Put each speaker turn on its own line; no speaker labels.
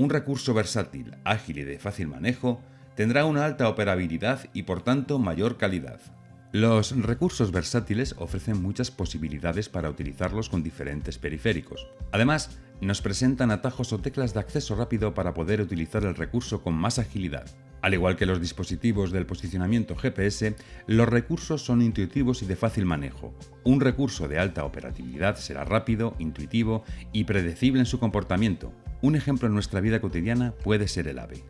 Un recurso versátil, ágil y de fácil manejo tendrá una alta operabilidad y por tanto mayor calidad. Los recursos versátiles ofrecen muchas posibilidades para utilizarlos con diferentes periféricos. Además, nos presentan atajos o teclas de acceso rápido para poder utilizar el recurso con más agilidad. Al igual que los dispositivos del posicionamiento GPS, los recursos son intuitivos y de fácil manejo. Un recurso de alta operatividad será rápido, intuitivo y predecible en su comportamiento. Un ejemplo en nuestra vida cotidiana puede ser el AVE.